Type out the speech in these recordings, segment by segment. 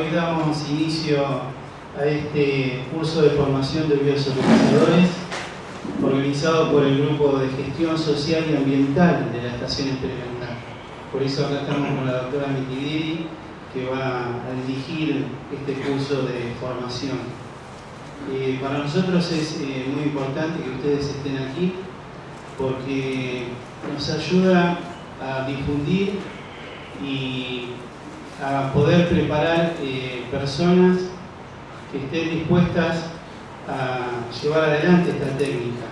hoy damos inicio a este curso de formación de biosolicitadores organizado por el Grupo de Gestión Social y Ambiental de la Estación Experimental. Por eso acá estamos con la doctora Mitidiri, que va a dirigir este curso de formación. Eh, para nosotros es eh, muy importante que ustedes estén aquí porque nos ayuda a difundir y a poder preparar eh, personas que estén dispuestas a llevar adelante esta técnica.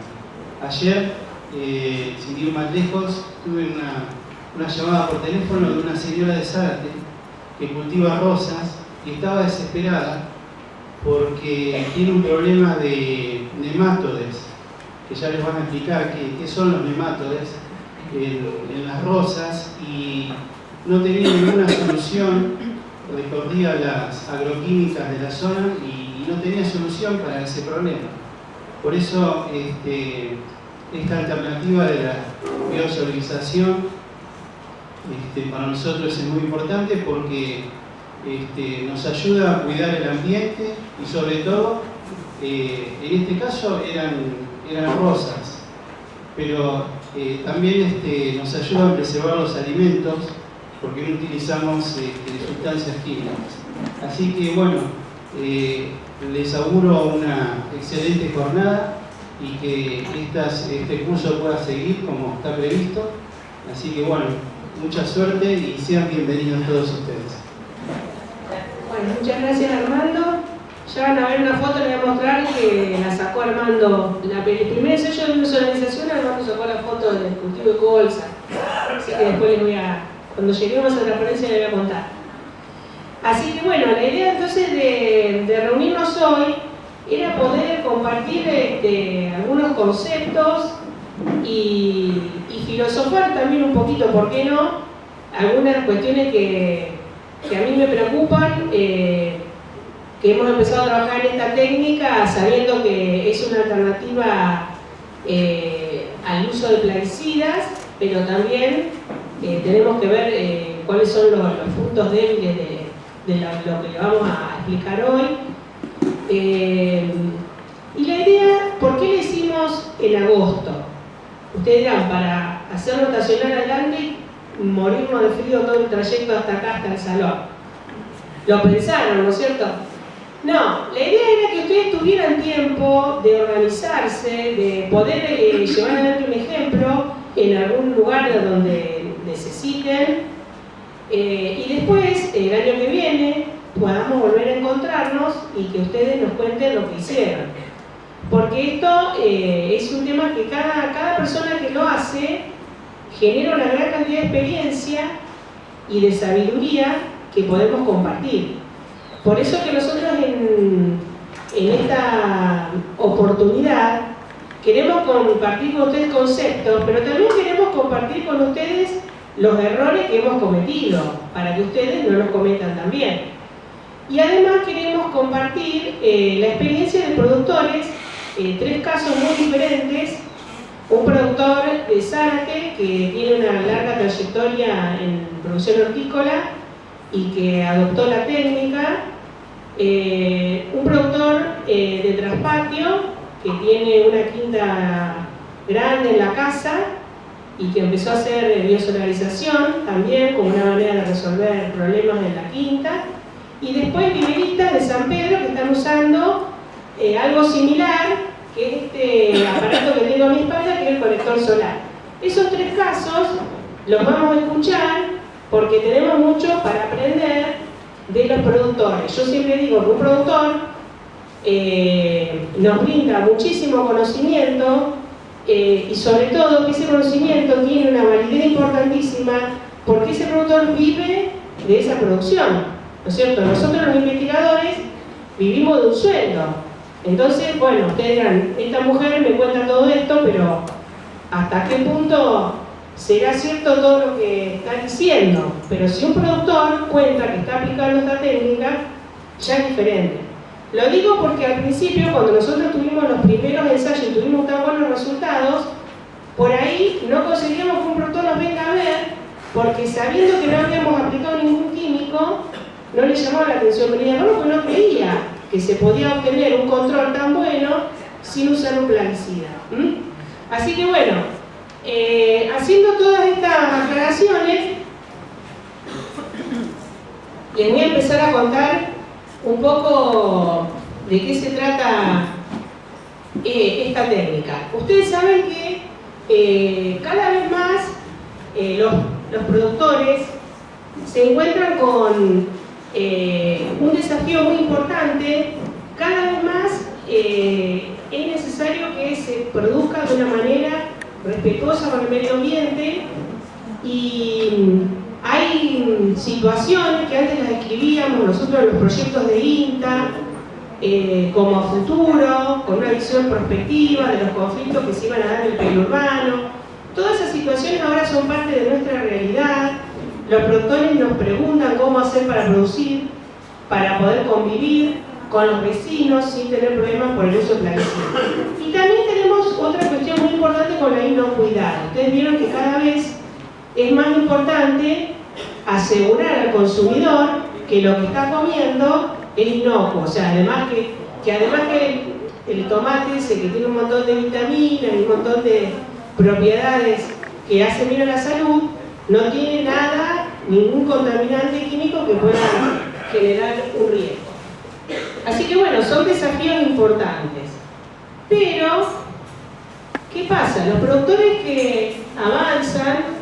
Ayer, eh, sin ir más lejos, tuve una, una, llamada por teléfono de una señora de Zárate que cultiva rosas y estaba desesperada porque tiene un problema de nematodes, que ya les van a explicar qué, son los nematodes en, las rosas y no tenía ninguna solución, recorría las agroquímicas de la zona y, no tenía solución para ese problema. Por eso este, esta alternativa de la biosolarización este, para nosotros es muy importante porque este, nos ayuda a cuidar el ambiente y sobre todo, eh, en este caso eran, eran rosas, pero eh, también este, nos ayuda a preservar los alimentos porque no utilizamos este, sustancias químicas. Así que bueno, eh, les auguro una excelente jornada y que este curso pueda seguir como está previsto. Así que bueno, mucha suerte y sean bienvenidos todos ustedes. Bueno, muchas gracias Armando. Ya van a ver una foto, les voy a mostrar que la sacó Armando. La, el primer ensayo de visualización, Armando sacó la foto del cultivo de colza. Así que después les voy a, cuando lleguemos a la ponencia les voy a contar. Así que bueno, la idea entonces de, reunirnos hoy era poder compartir este, algunos conceptos y, filosofar también un poquito, ¿por qué no? Algunas cuestiones que, que a mí me preocupan, eh, que hemos empezado a trabajar en esta técnica sabiendo que es una alternativa eh, al uso de plaguicidas, pero también eh, tenemos que ver cuáles son los, puntos débiles de, lo, que le vamos a explicar hoy. y la idea, ¿por qué le hicimos en agosto? Ustedes dirán, para hacer rotacional adelante morirnos de frío todo el trayecto hasta acá, hasta el salón. Lo pensaron, ¿no es cierto? No, la idea era que ustedes tuvieran tiempo de organizarse, de poder eh, llevar adelante un ejemplo en algún lugar donde eh, y después, el año que viene, podamos volver a encontrarnos y que ustedes nos cuenten lo que hicieron. Porque esto eh, es un tema que cada, cada persona que lo hace genera una gran cantidad de experiencia y de sabiduría que podemos compartir. Por eso que nosotros en, esta oportunidad queremos compartir con ustedes conceptos, pero también queremos compartir con ustedes los errores que hemos cometido, para que ustedes no los cometan también. Y además queremos compartir eh, la experiencia de productores, eh, tres casos muy diferentes, un productor de Zárate que tiene una larga trayectoria en producción hortícola y que adoptó la técnica, eh, un productor de traspatio que tiene una quinta grande en la casa y que empezó a hacer biosolarización también como una manera de resolver problemas en la quinta y después viveristas de San Pedro que están usando eh, algo similar que este aparato que tengo a mi espalda, que es el colector solar. Esos tres casos los vamos a escuchar porque tenemos mucho para aprender de los productores. Yo siempre digo que un productor eh, nos brinda muchísimo conocimiento eh, y sobre todo que ese conocimiento tiene una validez importantísima porque ese productor vive de esa producción. ¿No es cierto? Nosotros los investigadores vivimos de un sueldo. Entonces, bueno, ustedes dirán, esta mujer me cuenta todo esto, pero ¿hasta qué punto será cierto todo lo que está diciendo? Pero si un productor cuenta que está aplicando esta técnica, ya es diferente. Lo digo porque al principio, cuando nosotros tuvimos los primeros ensayos y tuvimos tan buenos resultados, por ahí no conseguíamos que un productor nos venga a ver, porque sabiendo que no habíamos aplicado ningún químico, no le llamaba la atención venir a porque no creía que se podía obtener un control tan bueno sin usar un plaguicida. Así que bueno, eh, haciendo todas estas aclaraciones, les voy a empezar a contar un poco de qué se trata eh, esta técnica. Ustedes saben que eh, cada vez más los, los, productores se encuentran con un desafío muy importante, cada vez más es necesario que se produzca de una manera respetuosa con el medio ambiente y hay situaciones que antes las escribíamos nosotros en los proyectos de INTA eh, como futuro, con una visión prospectiva de los conflictos que se iban a dar en el periurbano. Todas esas situaciones ahora son parte de nuestra realidad. Los productores nos preguntan cómo hacer para producir, para poder convivir con los vecinos sin tener problemas por el uso de plaguicidas. Y también tenemos otra cuestión muy importante con la inocuidad. Ustedes vieron que cada vez es más importante asegurar al consumidor que lo que está comiendo es inocuo. O sea, además que, que además que el, tomate ese que tiene un montón de vitaminas y un montón de propiedades que hacen bien a la salud, no tiene nada, ningún contaminante químico que pueda generar un riesgo. Así que bueno, son desafíos importantes. Pero, ¿qué pasa? Los productores que avanzan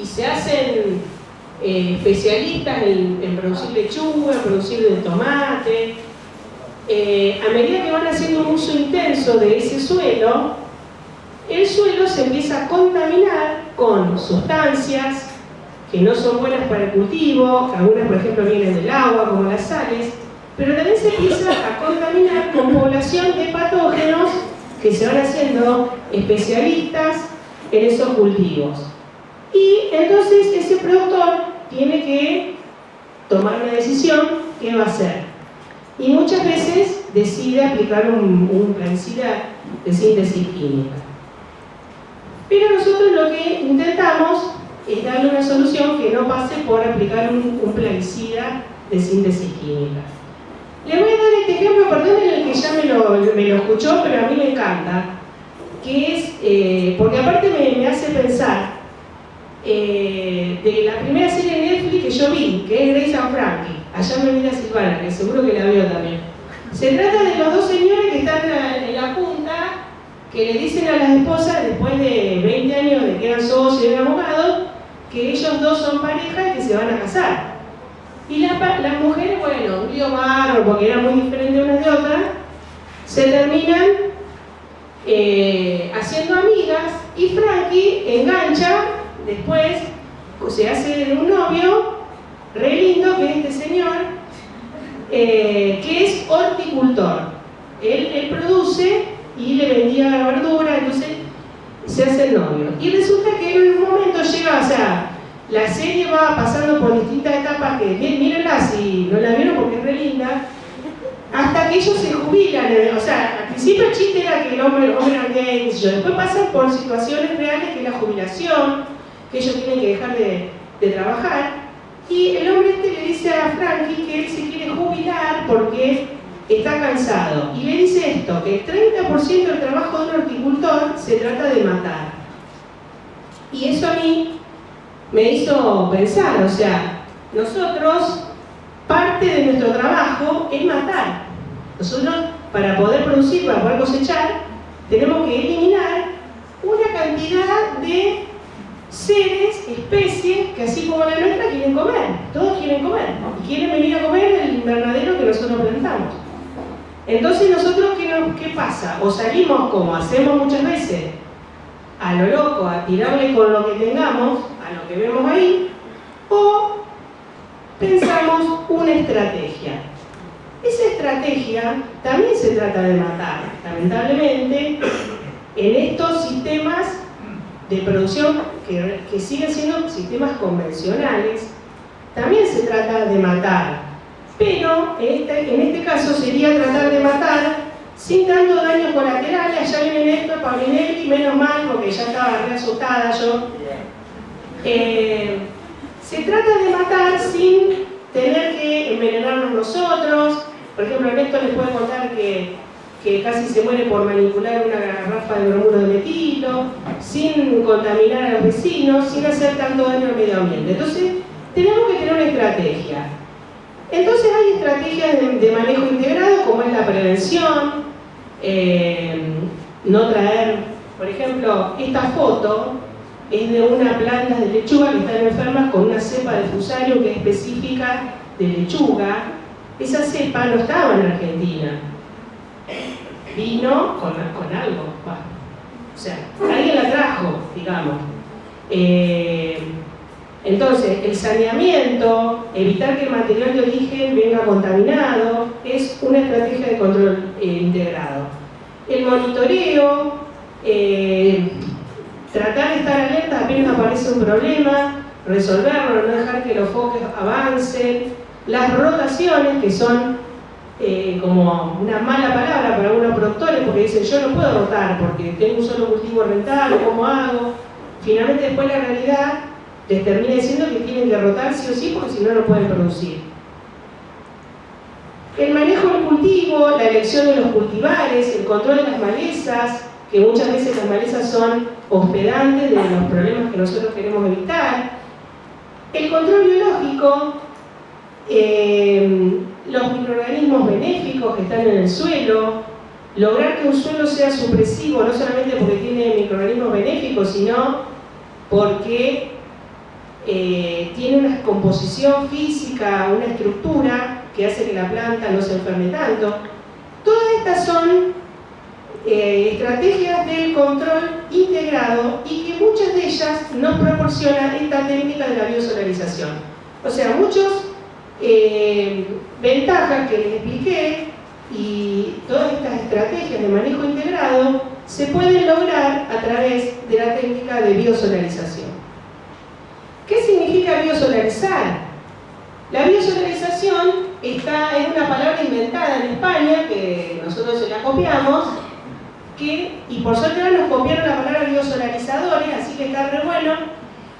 y se hacen eh, especialistas en, producir lechuga, en producir tomate, eh, a medida que van haciendo un uso intenso de ese suelo, el suelo se empieza a contaminar con sustancias que no son buenas para el cultivo, algunas por ejemplo vienen del agua, como las sales, pero también se empieza a contaminar con población de patógenos que se van haciendo especialistas en esos cultivos. Y entonces ese productor tiene que tomar una decisión qué va a hacer. Y muchas veces decide aplicar un, un de síntesis química. Pero nosotros lo que intentamos es darle una solución que no pase por aplicar un, plaguicida de síntesis química. Le voy a dar este ejemplo, perdón, en el que ya me lo, escuchó, pero a mí me encanta, que es, eh, porque aparte me, hace pensar eh, de la primera serie de Netflix que yo vi, que es Grace and Frankie, allá me vida Silvana, que seguro que la vio también. Se trata de los dos señores que están en la punta, que le dicen a las esposas, después de 20 años de que eran socios y eran abogados, que ellos dos son pareja y que se van a casar. Y las mujeres, bueno, un lío barro, porque eran muy diferentes unas de otras, se terminan eh, haciendo amigas y Frankie engancha después, se hace un novio re lindo que es este señor, eh, que es horticultor. Él, produce y le vendía la verdura, entonces se hace el novio. Y resulta que en un momento llega, o sea, la serie va pasando por distintas etapas que, mírenla si no la vieron porque es re linda, hasta que ellos se jubilan. Eh, o sea, al principio el chiste era que el hombre, el hombre era gay, después pasan por situaciones reales que es la jubilación, que ellos tienen que dejar de, trabajar. Y el hombre este le dice a Frankie que él se quiere jubilar porque está cansado. Y le dice esto, que el 30% del trabajo de un horticultor se trata de matar. Y eso a mí me hizo pensar, o sea, nosotros, parte de nuestro trabajo es matar. Nosotros, para poder producir, para poder cosechar, tenemos que eliminar una cantidad de seres, especies, que así como la nuestra quieren comer. Todos quieren comer. Y quieren venir a comer el invernadero que nosotros plantamos. Entonces nosotros, ¿qué, ¿qué pasa? O salimos como hacemos muchas veces, a lo loco, a tirarle con lo que tengamos, a lo que vemos ahí, o pensamos una estrategia. Esa estrategia también se trata de matar, lamentablemente, en estos sistemas de producción que, que siguen siendo sistemas convencionales, también se trata de matar pero este, en este caso sería tratar de matar sin tanto daño colateral, allá viene Néstor Paulinelli, menos mal porque ya estaba re asustada yo. Eh, Se trata de matar sin tener que envenenarnos nosotros. Por ejemplo, Ernesto les puede contar que, que casi se muere por manipular una garrafa de bromuro de metilo, sin contaminar a los vecinos, sin hacer tanto daño al medio ambiente. Entonces, tenemos que tener una estrategia. Entonces hay estrategias de, manejo integrado como es la prevención, eh, no traer, por ejemplo, esta foto es de una planta de lechuga que están enfermas con una cepa de fusario que es específica de lechuga. Esa cepa no estaba en Argentina. Vino con, algo. o sea, alguien la trajo, digamos. Eh, entonces, el saneamiento, evitar que el material de origen venga contaminado, es una estrategia de control eh, integrado. El monitoreo, eh, tratar de estar alerta apenas aparece un problema, resolverlo, no dejar que los focos avancen, las rotaciones, que son eh, como una mala palabra para algunos productores, porque dicen yo no puedo rotar porque tengo un solo cultivo rental, ¿cómo hago? Finalmente después la realidad les termina diciendo que tienen que rotar sí o sí porque si no, no pueden producir. El manejo del cultivo, la elección de los cultivares, el control de las malezas, que muchas veces las malezas son hospedantes de los problemas que nosotros queremos evitar. El control biológico, eh, los microorganismos benéficos que están en el suelo, lograr que un suelo sea supresivo, no solamente porque tiene microorganismos benéficos, sino porque eh, tiene una composición física, una estructura que hace que la planta no se enferme tanto. Todas estas son eh, estrategias de control integrado y que muchas de ellas nos proporcionan esta técnica de la biosolarización. O sea, muchas eh, ventajas que les expliqué y todas estas estrategias de manejo integrado se pueden lograr a través de la técnica de biosolarización. ¿Qué significa biosolarizar? La biosolarización está, es una palabra inventada en España, que nosotros se la copiamos, y por suerte ahora nos copiaron la palabra biosolarizadores, así que está re bueno,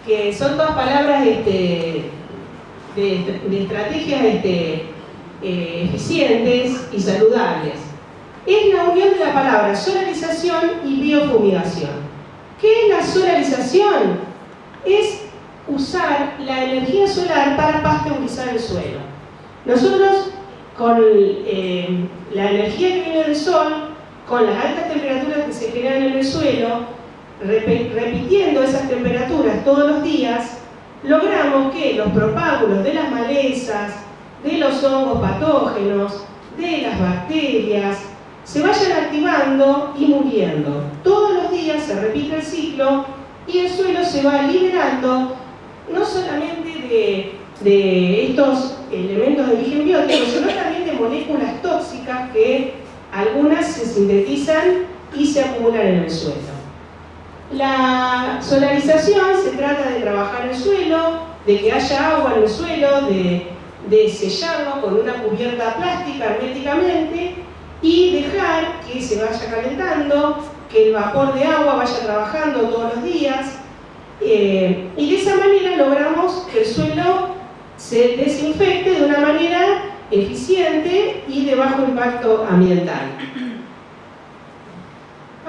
que son todas palabras este, de, estrategias este, eh, eficientes y saludables. Es la unión de la palabra solarización y biofumigación. ¿Qué es la solarización? Es usar la energía solar para pasteurizar el suelo. Nosotros, con eh, la energía que viene del sol, con las altas temperaturas que se generan en el suelo, repitiendo esas temperaturas todos los días, logramos que los propágulos de las malezas, de los hongos patógenos, de las bacterias, se vayan activando y muriendo. Todos los días se repite el ciclo y el suelo se va liberando no solamente de, de estos elementos de origen biótico, sino también de moléculas tóxicas que algunas se sintetizan y se acumulan en el suelo. La solarización se trata de trabajar el suelo, de que haya agua en el suelo, de, sellarlo con una cubierta plástica herméticamente y dejar que se vaya calentando, que el vapor de agua vaya trabajando todos los días eh, y de esa manera logramos que el suelo se desinfecte de una manera eficiente y de bajo impacto ambiental.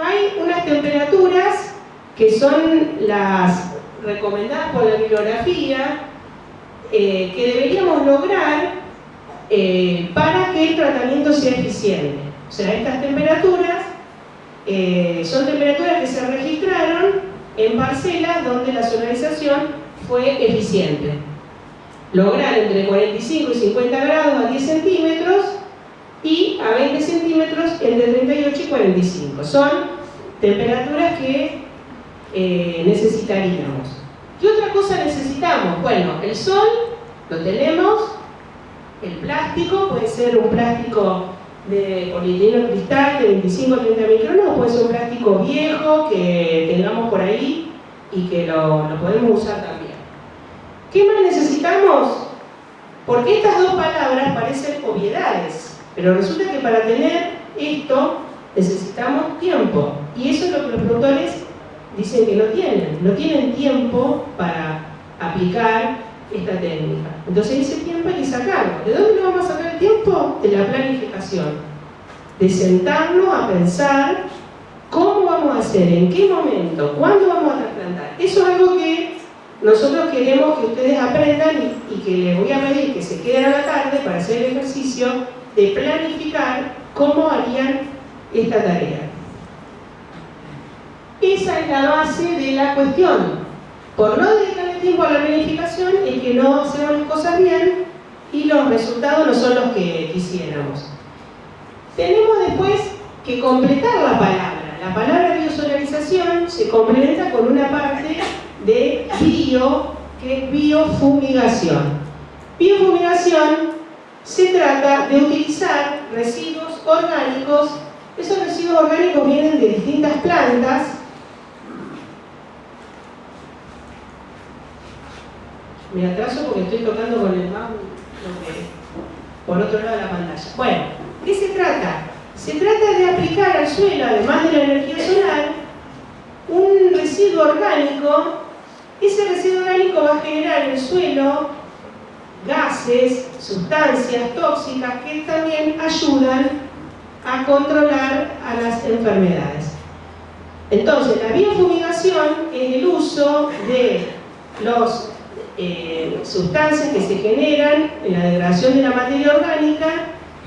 Hay unas temperaturas que son las recomendadas por la bibliografía eh, que deberíamos lograr eh, para que el tratamiento sea eficiente. O sea, estas temperaturas eh, son temperaturas que se registraron en parcelas donde la solarización fue eficiente lograr entre 45 y 50 grados a 10 centímetros y a 20 centímetros entre 38 y 45. Son temperaturas que necesitaríamos. ¿Qué otra cosa necesitamos? Bueno, el sol lo tenemos, el plástico puede ser un plástico de polietileno cristal de 25 30 micrones puede ser un plástico viejo que tengamos por ahí y que lo, lo podemos usar también. ¿Qué más necesitamos? Porque estas dos palabras parecen obviedades, pero resulta que para tener esto necesitamos tiempo. Y eso es lo que los productores dicen que no tienen. No tienen tiempo para aplicar esta técnica. Entonces ese tiempo hay que sacarlo. ¿De dónde lo vamos a sacar el tiempo? De la planificación. De sentarnos a pensar cómo vamos a hacer, en qué momento, cuándo vamos a trasplantar. Eso es algo que nosotros queremos que ustedes aprendan y, y que les voy a pedir que se queden a la tarde para hacer el ejercicio de planificar cómo harían esta tarea. Esa es la base de la cuestión. Por no dedicarle tiempo a la planificación es que no hacemos las cosas bien y los resultados no son los que quisiéramos. Tenemos después que completar la palabra. La palabra biosolarización se complementa con una parte de bio, que es biofumigación. Biofumigación se trata de utilizar residuos orgánicos. Esos residuos orgánicos vienen de distintas plantas Me atraso porque estoy tocando con el mouse por otro lado de la pantalla. Bueno, ¿qué se trata? Se trata de aplicar al suelo, además de la energía solar, un residuo orgánico. Ese residuo orgánico va a generar en el suelo gases, sustancias tóxicas que también ayudan a controlar a las enfermedades. Entonces, la biofumigación es el uso de los eh, sustancias que se generan en la degradación de la materia orgánica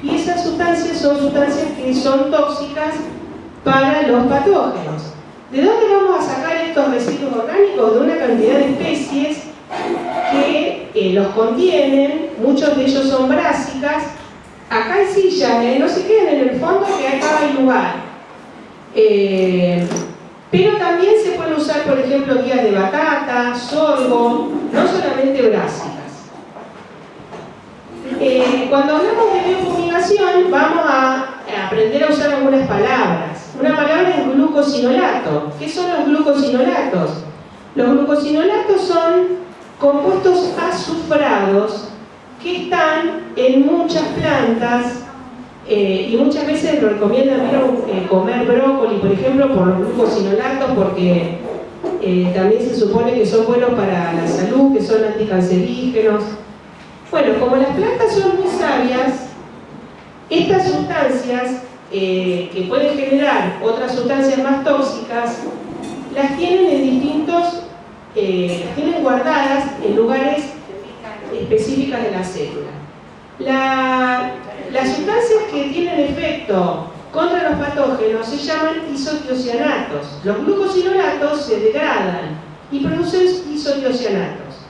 y esas sustancias son sustancias que son tóxicas para los patógenos. ¿De dónde vamos a sacar estos residuos orgánicos? De una cantidad de especies que eh, los contienen, muchos de ellos son brásicas. Acá hay sillas, ¿eh? no se queden en el fondo que acá hay lugar. Pero también se pueden usar, por ejemplo, guías de batata, sorgo, no solamente brásicas. Eh, cuando hablamos de biofumigación, vamos a aprender a usar algunas palabras. Una palabra es glucosinolato. ¿Qué son los glucosinolatos? Los glucosinolatos son compuestos azufrados que están en muchas plantas eh, y muchas veces recomiendan eh, comer brócoli, por ejemplo, por los glucosinolatos, porque eh, también se supone que son buenos para la salud, que son anticancerígenos. Bueno, como las plantas son muy sabias, estas sustancias que pueden generar otras sustancias más tóxicas, las tienen en distintos, las tienen guardadas en lugares específicos de la célula. La, las sustancias que tienen efecto contra los patógenos se llaman isotiocianatos. Los glucosinolatos se degradan y producen isotiocianatos.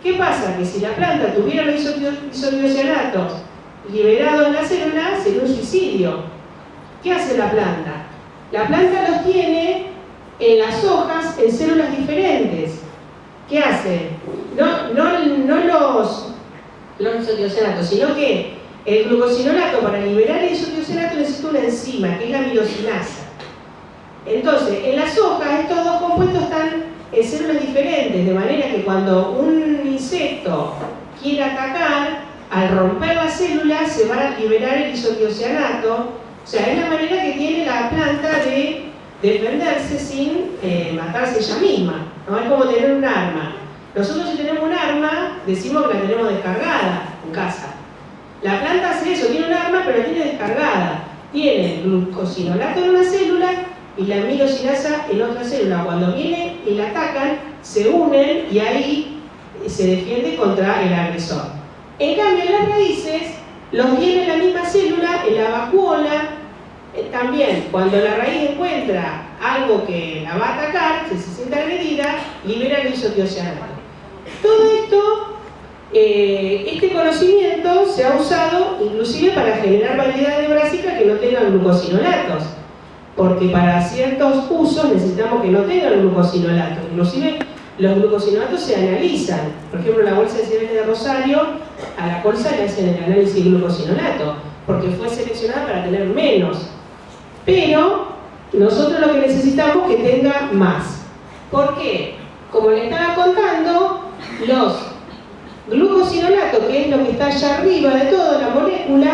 ¿Qué pasa? Que si la planta tuviera los isotiocianatos liberados en la célula, sería un suicidio. ¿Qué hace la planta? La planta los tiene en las hojas en células diferentes. ¿Qué hace? No, no, no los, los isotiocianatos, sino que el glucosinolato, para liberar el isotiocianato, necesita una enzima, que es la mirosinasa. Entonces, en las hojas estos dos compuestos están en células diferentes, de manera que cuando un insecto quiere atacar, al romper la célula se va a liberar el isotiocianato. O sea, es la manera que tiene la planta de defenderse sin eh, matarse ella misma. ¿no? Es como tener un arma. Nosotros si tenemos un arma, decimos que la tenemos descargada en casa. La planta hace eso, tiene un arma pero tiene descargada. Tiene glucosinolato en una célula y la amilosinasa en otra célula. Cuando viene y la atacan, se unen y ahí se defiende contra el agresor. En cambio, las raíces los tiene en la misma célula, en la vacuola, eh, también cuando la raíz encuentra algo que la va a atacar, se siente agredida, libera el isotiocianato. Todo esto eh, este conocimiento se ha usado inclusive para generar variedades de brásicas que no tengan glucosinolatos, porque para ciertos usos necesitamos que no tengan glucosinolatos. Inclusive los glucosinolatos se analizan. Por ejemplo, la bolsa de cereales de Rosario, a la bolsa le hacen el análisis de glucosinolato, porque fue seleccionada para tener menos. Pero nosotros lo que necesitamos es que tenga más. ¿Por qué? Como le estaba contando, los Glucosinolato, que es lo que está allá arriba de toda la molécula,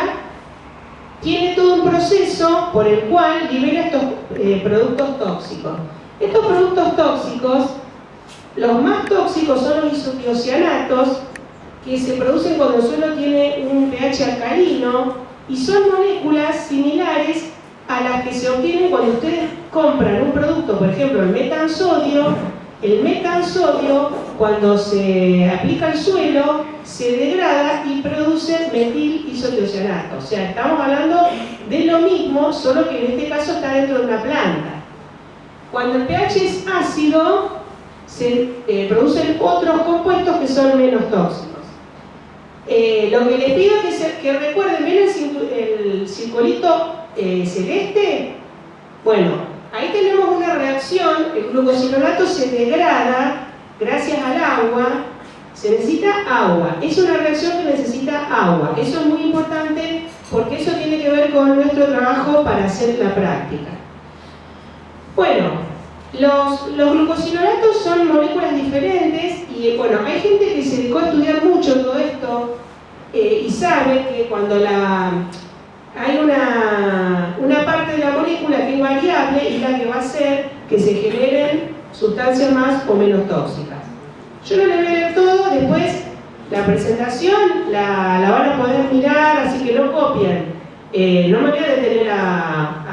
tiene todo un proceso por el cual libera estos eh, productos tóxicos. Estos productos tóxicos, los más tóxicos son los isotiocianatos, que se producen cuando el suelo tiene un pH alcalino y son moléculas similares a las que se obtienen cuando ustedes compran un producto, por ejemplo el metansodio, el metansodio cuando se aplica al suelo se degrada y produce metil isotiocionato. O sea, estamos hablando de lo mismo, solo que en este caso está dentro de una planta. Cuando el pH es ácido, se eh, producen otros compuestos que son menos tóxicos. Eh, lo que les pido es que, recuerden, ¿ven el, circulito eh, celeste? Bueno, ahí tenemos una reacción, el glucosinolato se degrada gracias al agua, se necesita agua, es una reacción que necesita agua, eso es muy importante porque eso tiene que ver con nuestro trabajo para hacer la práctica. Bueno, los, glucosinolatos son moléculas diferentes y bueno, hay gente que se dedicó a estudiar mucho todo esto eh, y sabe que cuando hay una, una parte de la molécula que es variable y la que va a hacer que se generen sustancias más o menos tóxicas. Yo no le voy a leer todo, después la presentación la, van a poder mirar, así que no copien. Eh, no me voy a detener a,